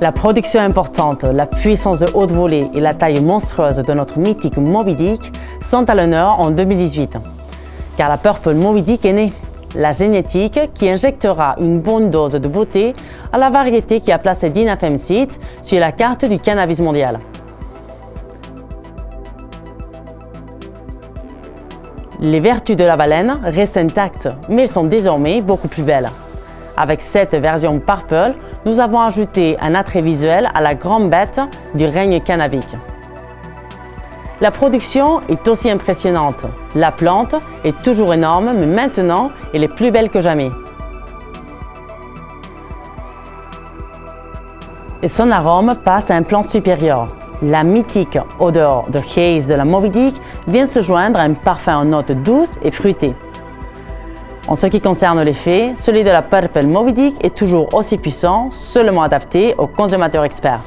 La production importante, la puissance de haute volée et la taille monstrueuse de notre mythique Moby sont à l'honneur en 2018. Car la Purple Moby est née, la génétique qui injectera une bonne dose de beauté à la variété qui a placé Dinafem Seeds sur la carte du cannabis mondial. Les vertus de la baleine restent intactes, mais elles sont désormais beaucoup plus belles. Avec cette version Purple, nous avons ajouté un attrait visuel à la grande bête du règne cannabique. La production est aussi impressionnante. La plante est toujours énorme, mais maintenant, elle est plus belle que jamais. Et son arôme passe à un plan supérieur. La mythique odeur de haze de la Moby Dick vient se joindre à un parfum en notes douces et fruitées. En ce qui concerne l'effet, celui de la Purple Moby est toujours aussi puissant, seulement adapté aux consommateurs experts.